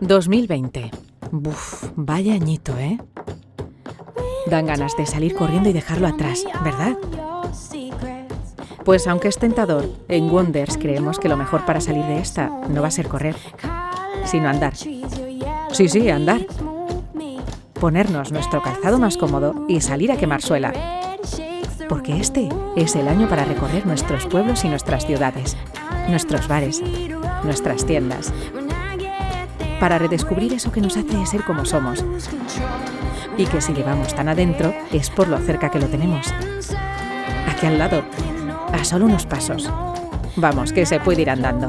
2020. Buf, vaya añito, ¿eh? Dan ganas de salir corriendo y dejarlo atrás, ¿verdad? Pues aunque es tentador, en Wonders creemos que lo mejor para salir de esta no va a ser correr, sino andar. Sí, sí, andar. Ponernos nuestro calzado más cómodo y salir a quemar suela. Porque este es el año para recorrer nuestros pueblos y nuestras ciudades, nuestros bares, nuestras tiendas, para redescubrir eso que nos hace ser como somos. Y que si llevamos tan adentro es por lo cerca que lo tenemos. Aquí al lado, a solo unos pasos. Vamos, que se puede ir andando.